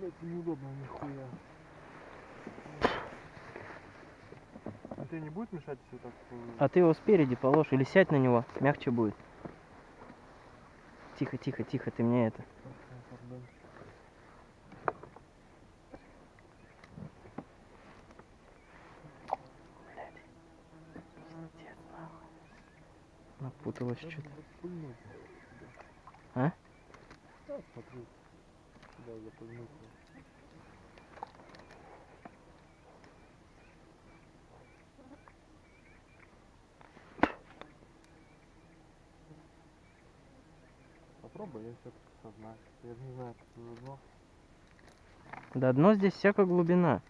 Блять, неудобно нихуя. А тебе не будет мешать, если так... э, А ты его спереди положь или сядь на него, мягче будет. Тихо, тихо, тихо, ты мне это. Напуталось что-то. А? Да, запульнуть. Попробуй, я все-таки сознаюсь. Я же не знаю, как это давно. Да дно здесь всякая глубина.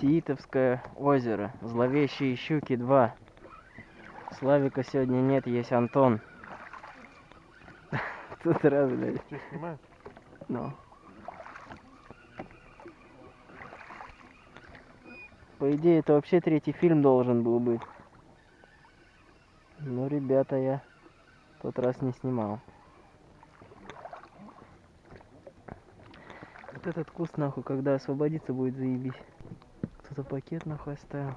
Сиитовское озеро. Зловещие щуки 2. Славика сегодня нет, есть Антон. Тут раз, блядь. Что, снимаешь? Ну. По идее, это вообще третий фильм должен был быть. Ну, ребята, я тот раз не снимал. Вот этот куст, нахуй, когда освободиться будет, заебись. Кто-то пакет, нахуй, оставил.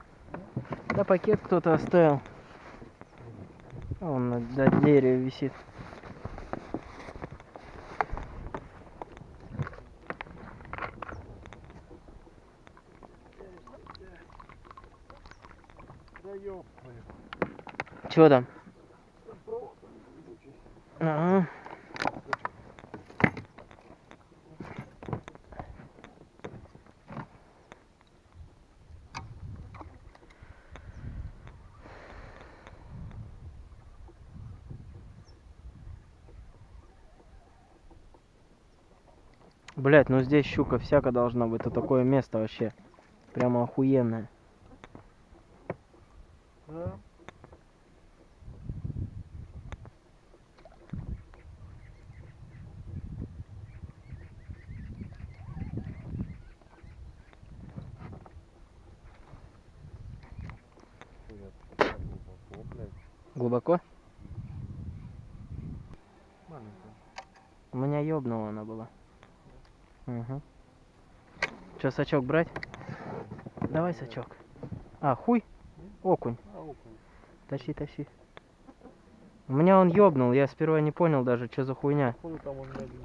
Да, пакет кто-то оставил. А Он на, дереве висит. Чего там? Ага. Блять, ну здесь щука всяко должна быть. Это такое место вообще. Прямо охуенное. Да? Глубоко? Маленькая. У меня ёбнула она была. Угу. Че, сачок брать? Давай сачок. А, хуй? Окунь. А, окунь. Тащи, тащи. У меня он ёбнул, я сперва не понял даже, что за хуйня.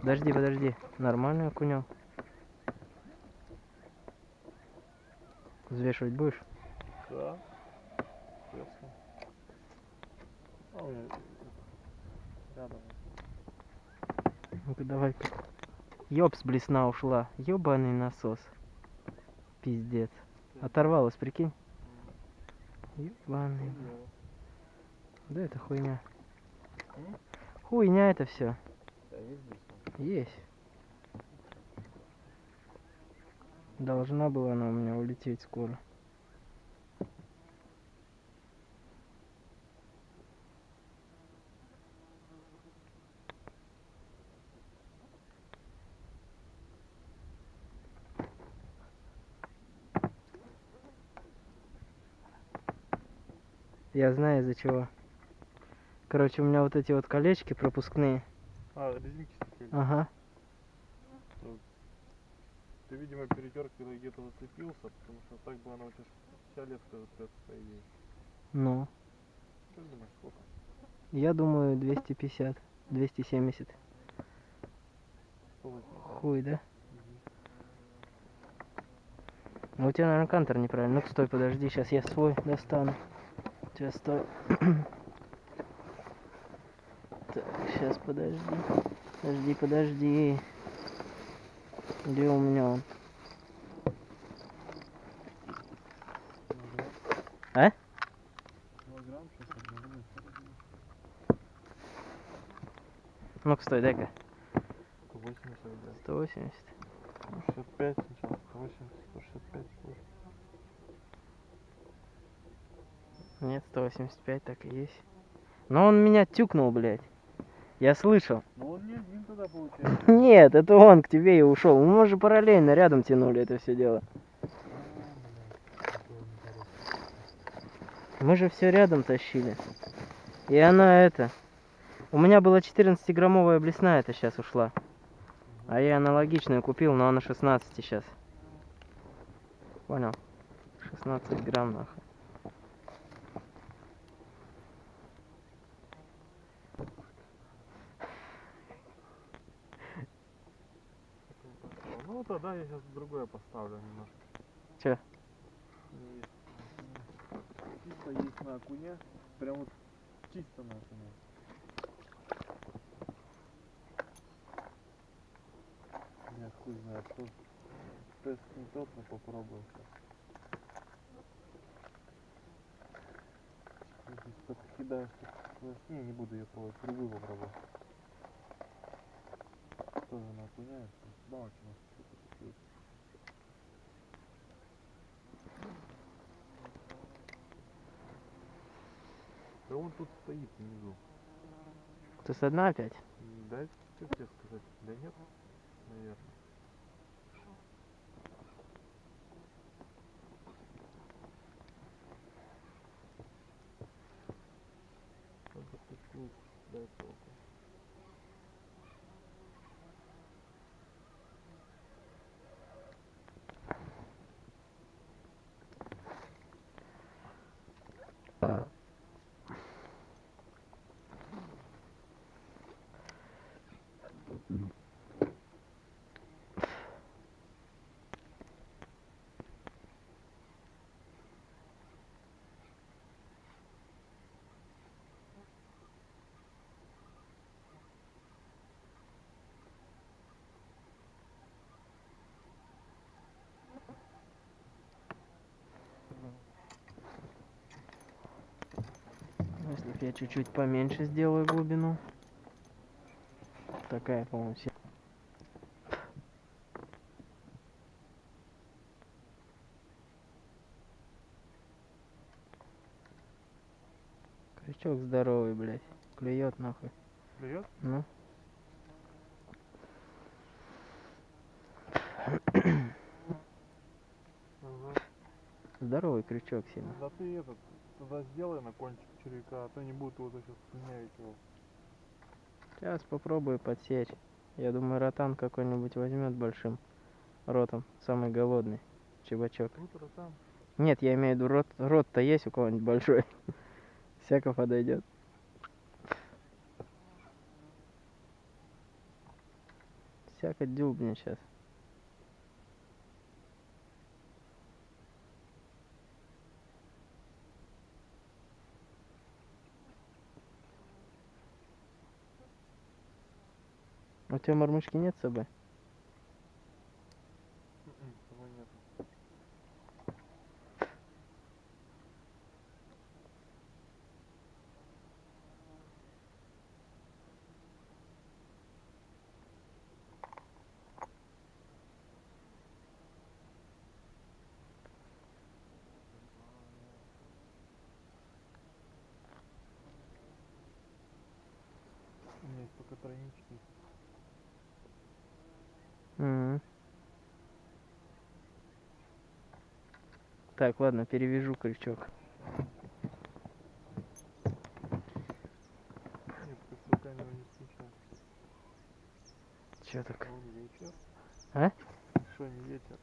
Подожди, подожди. Нормально окунем. Взвешивать будешь? Да. А. Ну-ка давай-ка. Ёб с блесна ушла. Ёбаный насос. Пиздец. Оторвалась, прикинь. Ёбаный. Да это хуйня. Хуйня это все. Есть. Должна была она у меня улететь скоро. Я знаю из-за чего. Короче, у меня вот эти вот колечки пропускные. А, резинки стекали. Ага. Ты, видимо, перетеркой где-то зацепился, потому что так бы она у тебя вся леска затрется, по идее. Ну. Как думаешь, сколько? Я думаю 250, 270. Полотно. Хуй, да? Ну, у тебя, наверное, кантер неправильно. Ну-ка, стой, подожди, сейчас я свой достану. Стой. Так, сейчас, подожди. Подожди, подожди. Где у меня он? А? Ну-ка, стой, дай-ка. 180 идет. 180. 165 сначала, 180, 165, 180. Нет, 185 так и есть. Но он меня тюкнул, блядь. Я слышал. Ну он не один тогда получается. Нет, это он к тебе и ушел. Мы же параллельно рядом тянули это все дело. Мы же все рядом тащили. И она это. У меня была 14-граммовая блесна, это сейчас ушла. А я аналогичную купил, но она 16 сейчас. Понял? 16 грамм нахуй. Ну тогда я сейчас другое поставлю немножко. Есть. Чисто есть на окуне. Прям вот чисто на окуне. Я хуй знает, что тест не тот, но попробую только кидаешь, то не, не буду ее пробовать, другую попробую. Тоже на окуне, бабочка что-то такое. Да он тут стоит внизу. Ты со дна опять? Да, что тебе сказать? Да нет, наверное. Я чуть-чуть поменьше сделаю глубину. Такая, по-моему, все. Крючок здоровый, блядь. Клюет нахуй. Клюет? Ну. Здоровый крючок сильно. Да ты этот, тогда сделай на кончик червяка, а то не будет его сейчас слюнявить его. Сейчас попробую подсечь. Я думаю, ротан какой-нибудь возьмет большим ротом. Самый голодный. Чебачок. Нет, я имею в виду рот, рот-то есть у кого-нибудь большой. Всяко подойдет. Всяко дюбни сейчас. Тебя мормышки нет с собой? М-м, Его нету. У меня есть только тройнички. Мгм. Так, ладно, перевяжу крючок. Чё так? А? Что, не ветер?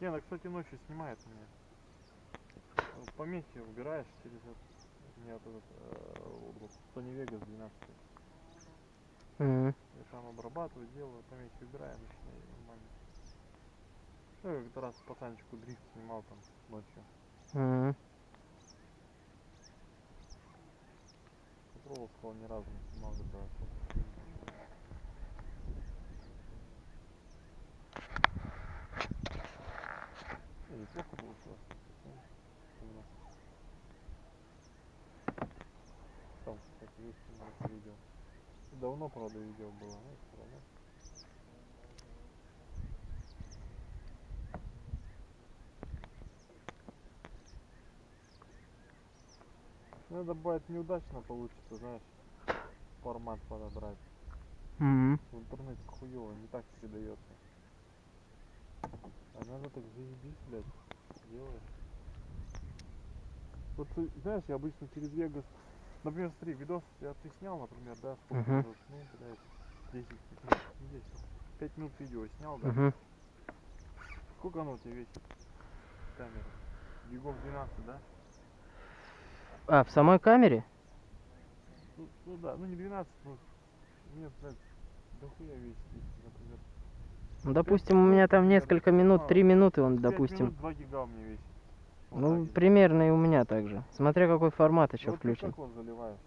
Не, она, кстати, ночью снимает меня. Вот Помехи убираешь через этот... У меня этот э, Sony Vegas 12. Мгм. Я сам обрабатываю, делаю, помехи убираю, начинаю нормально. Ну, я как-то раз пацанчику дрифт снимал там ночью. Мгм. Попробовал, сказал, ни разу не снимал, когда Не, неплохо получилось. Там, кстати, есть видео. Давно, правда, видео было, но все равно. Надо бывает неудачно получится, знаешь, формат подобрать. Мгм. В интернете хуёво, не так передается. А надо так заебись, блядь, делаешь. Вот ты знаешь, я обычно через Вегас, например, смотри, видос я ты снял, например, да, сколько Мгм. минут, ну, блядь, 10, ну, не 10, 5 минут видео снял, да, Мгм. сколько оно у тебя весит, камера? Гигов 12, да? А, в самой камере? Ну, ну да, ну не 12, ну, нет, блядь, дохуя весит, например. Ну, допустим, у меня там несколько минут, три минуты он, 5 допустим. минут 2 гига у меня весит. Вот Ну, так примерно и у меня также. Смотря какой формат еще Вот включен. как он заливаешь?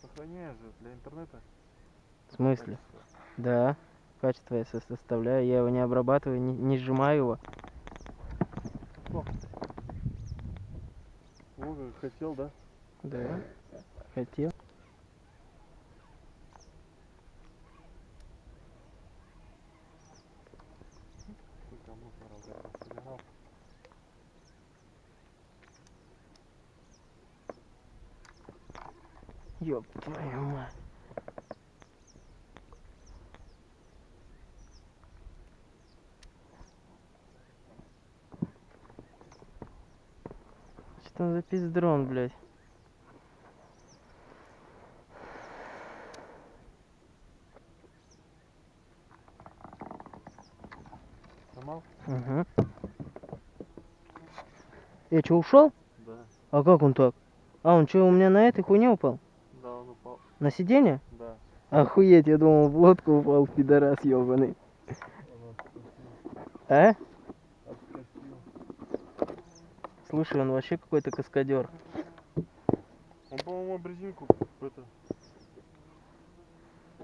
Сохраняешь же для интернета? В смысле? качество. Да. Качество я со- составляю, я его не обрабатываю, не, не сжимаю его. О, хотел, да? Да. Хотел. Блядь, собирал. Ёб твою мать. Что за пиздрон, блядь? Сломал? Угу. Я что, ушел? Да. А как он так? А, он что, у меня на этой хуйне упал? Да, он упал. На сиденье? Да. Охуеть, я думал, в лодку упал, пидорас ебаный. А? Слушай, он вообще какой-то каскадер. Он, по-моему, об резинку это,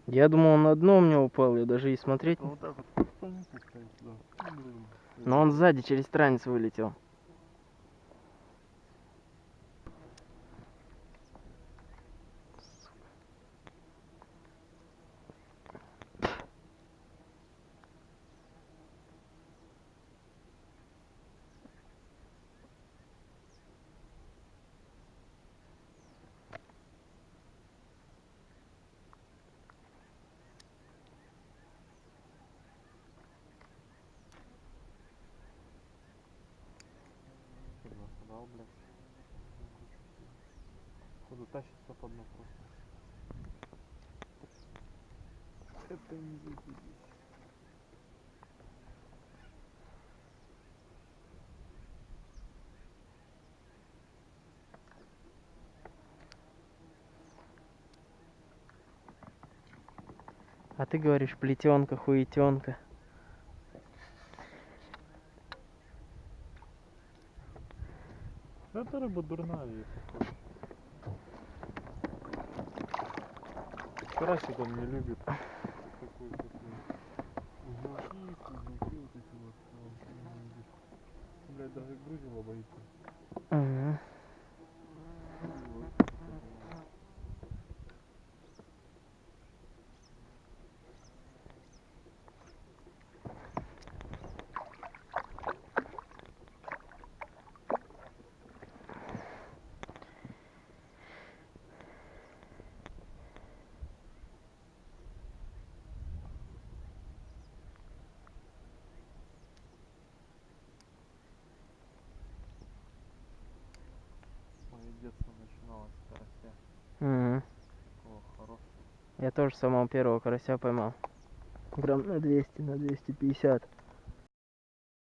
Я думал, он на дно у меня упал, я даже и смотреть вот так вот. Но он сзади через странец вылетел. Что насобрал, блядь. Походу тащится под дно просто. Это не заебись. А ты говоришь, плетенка, хуетенка. Это рыба дурная, Карасик он не любит. Блядь, даже грузила боится. Ага. Вот. Мое детство начиналось с карася. Мгм. Такого хорошего. Я тоже самого первого карася поймал. Грамм на 200, на 250.